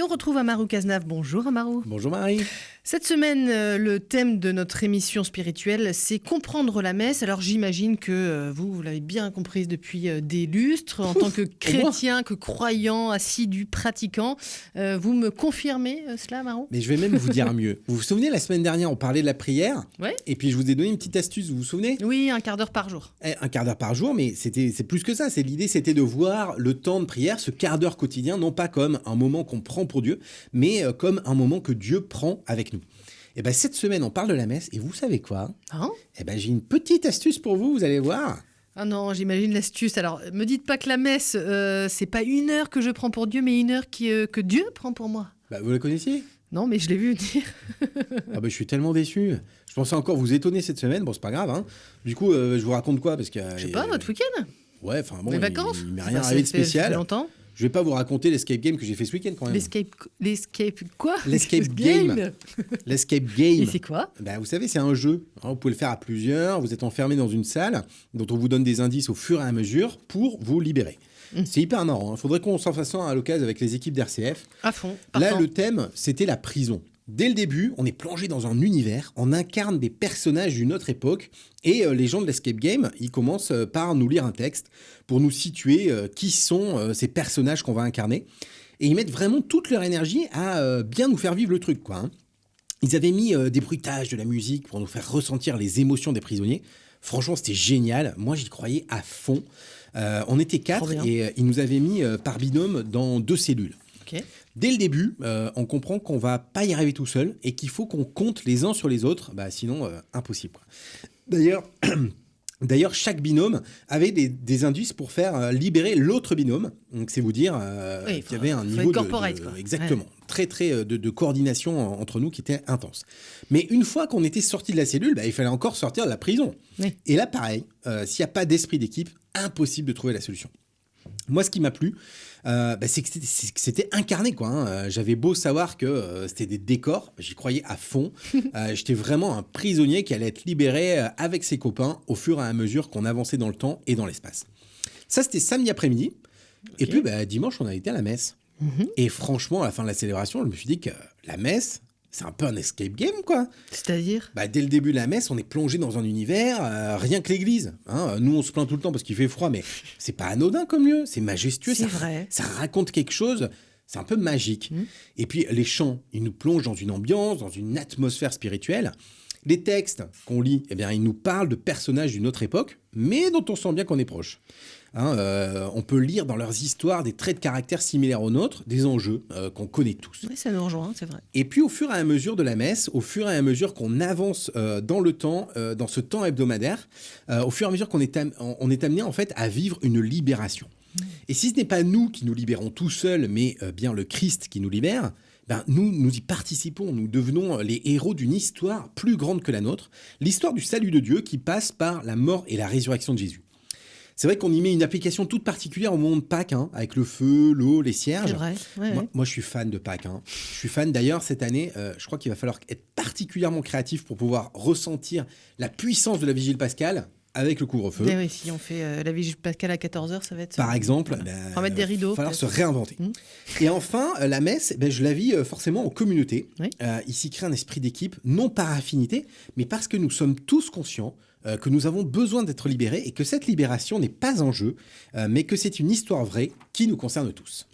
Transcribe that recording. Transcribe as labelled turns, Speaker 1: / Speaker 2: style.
Speaker 1: Et on retrouve Amarou Cazenave. Bonjour Amarou.
Speaker 2: Bonjour Marie.
Speaker 1: Cette semaine, euh, le thème de notre émission spirituelle, c'est comprendre la messe. Alors j'imagine que euh, vous, vous l'avez bien comprise depuis euh, des lustres, en tant que chrétien, que croyant, assidu, pratiquant. vous me confirmez cela, Amarou
Speaker 2: Mais je vais même vous dire mieux. Vous vous souvenez, la semaine dernière, on parlait de la prière
Speaker 1: Ouais.
Speaker 2: Et puis je vous ai donné une petite astuce, vous vous souvenez?
Speaker 1: Oui, un quart d'heure par jour.
Speaker 2: Eh, Un quart d'heure par jour, mais c'était c'est plus que ça. C'est l'idée, c'était de voir le temps de prière, ce quart d'heure quotidien, non pas comme un moment qu'on prend pour Dieu, mais euh, comme un moment que Dieu prend avec nous. Et ben cette semaine, on parle de la messe, et vous savez quoi?
Speaker 1: Hein?
Speaker 2: Eh ben j'ai une petite astuce pour vous, vous allez voir.
Speaker 1: Ah non, j'imagine l'astuce. Alors, me dites pas que la messe, euh, c'est pas une heure que je prends pour Dieu, mais une heure qui, euh, que Dieu prend pour moi.
Speaker 2: Bah, vous la connaissiez?
Speaker 1: Non, mais je l'ai vu dire.
Speaker 2: Ah bah, je suis tellement déçu. Je pensais encore vous étonner cette semaine. Bon, c'est pas grave. Hein. Du coup, euh, je vous raconte quoi? Parce que
Speaker 1: Je sais pas, votre week-end?
Speaker 2: Ouais, enfin bon,
Speaker 1: Les
Speaker 2: il-
Speaker 1: vacances?
Speaker 2: Il, m'est
Speaker 1: Bah,
Speaker 2: rien
Speaker 1: ça
Speaker 2: arrivé de
Speaker 1: fait- ça fait
Speaker 2: spécial.
Speaker 1: longtemps.
Speaker 2: Je vais pas vous raconter l'escape game que j'ai fait ce week-end quand même.
Speaker 1: L'escape... L'escape... Quoi?
Speaker 2: L'escape game. L'escape
Speaker 1: Et
Speaker 2: game.
Speaker 1: c'est quoi?
Speaker 2: Ben, vous savez, c'est un jeu. hein, vous pouvez le faire à plusieurs. Vous êtes enfermé dans une salle dont on vous donne des indices au fur et à mesure pour vous libérer.
Speaker 1: Mm.
Speaker 2: C'est hyper marrant. Il faudrait qu'on s'en fasse un à l'occasion avec les équipes d'RCF.
Speaker 1: À fond.
Speaker 2: Là, le thème, c'était la prison. Dès le début, on est plongé dans un univers, on incarne des personnages d'une autre époque, et euh, les gens de l'Escape Game, ils commencent euh, par nous lire un texte pour nous situer euh, qui sont ces personnages qu'on va incarner. Et ils mettent vraiment toute leur énergie à bien nous faire vivre le truc, quoi. hein. Ils avaient mis des bruitages, de la musique pour nous faire ressentir les émotions des prisonniers. Franchement, c'était génial. Moi, j'y croyais à fond. Euh, on était quatre et ils nous avaient mis par binôme dans deux cellules. Dès le début, euh, on comprend qu'on va pas y arriver tout seul et qu'il faut qu'on compte les uns sur les autres, bah, sinon euh, impossible. D'ailleurs, d'ailleurs, chaque binôme avait des, des indices pour faire euh, libérer l'autre binôme. Donc c'est vous dire euh,
Speaker 1: Oui,
Speaker 2: qu'il y avait un niveau de,
Speaker 1: corporate,
Speaker 2: de-
Speaker 1: quoi.
Speaker 2: exactement, très très de, de coordination en- entre nous qui était intense. Mais une fois qu'on était sorti de la cellule, bah, il fallait encore sortir de la prison.
Speaker 1: Oui.
Speaker 2: Et là, pareil, euh, s'il n'y a pas d'esprit d'équipe, impossible de trouver la solution. Moi, ce qui m'a plu, euh, bah, c'est que c'était- incarné. quoi. hein. Euh, J'avais beau savoir que euh, c'était des décors, j'y croyais à fond. Euh, J'étais vraiment un prisonnier qui allait être libéré avec ses copains au fur et à mesure qu'on avançait dans le temps et dans l'espace. Ça, c'était samedi après-midi. Et puis, bah, dimanche, on a été à la messe.
Speaker 1: Mhm.
Speaker 2: Et franchement, à la fin de la célébration, je me suis dit que la messe, c'est un peu un escape game, quoi.
Speaker 1: C'est-à-dire?
Speaker 2: Bah, dès le début de la messe, on est plongé dans un univers, euh, rien que l'église. hein. Nous, on se plaint tout le temps parce qu'il fait froid, mais c'est pas anodin comme lieu, c'est majestueux.
Speaker 1: C'est vrai.
Speaker 2: Ça raconte quelque chose, c'est un peu magique.
Speaker 1: Mhm.
Speaker 2: Et puis, les chants, ils nous plongent dans une ambiance, dans une atmosphère spirituelle. Les textes qu'on lit, eh bien, ils nous parlent de personnages d'une autre époque, mais dont on sent bien qu'on est proche. Hein, euh, on peut lire dans leurs histoires des traits de caractère similaires aux nôtres, des enjeux euh, qu'on connaît tous.
Speaker 1: Oui, ça nous rejoint, c'est vrai.
Speaker 2: Et puis au fur et à mesure de la messe, au fur et à mesure qu'on avance euh, dans le temps, dans ce temps hebdomadaire, au fur et à mesure qu'on est, on est amené en fait à vivre une libération. Et si ce n'est pas nous qui nous libérons tout seuls, mais bien le Christ qui nous libère, ben nous, nous y participons, nous devenons les héros d'une histoire plus grande que la nôtre, l'histoire du salut de Dieu qui passe par la mort et la résurrection de Jésus. C'est vrai qu'on y met une application toute particulière au moment de Pâques, hein, avec le feu, l'eau, les cierges.
Speaker 1: C'est vrai. ouais,
Speaker 2: Moi,
Speaker 1: ouais.
Speaker 2: moi, je suis fan de Pâques. hein. Je suis fan d'ailleurs cette année. euh, je crois qu'il va falloir être particulièrement créatif pour pouvoir ressentir la puissance de la vigile pascale avec le couvre-feu.
Speaker 1: Eh oui, si on fait euh, la vigile pascal à 14h, ça va être.
Speaker 2: Par exemple,
Speaker 1: Voilà. On va mettre des rideaux,
Speaker 2: Il va falloir se réinventer.
Speaker 1: Mhm.
Speaker 2: Et enfin, euh, la messe, ben, je la vis euh, forcément en communauté.
Speaker 1: Oui.
Speaker 2: Ici, crée un esprit d'équipe, non par affinité, mais parce que nous sommes tous conscients que nous avons besoin d'être libérés et que cette libération n'est pas un jeu, mais que c'est une histoire vraie qui nous concerne tous.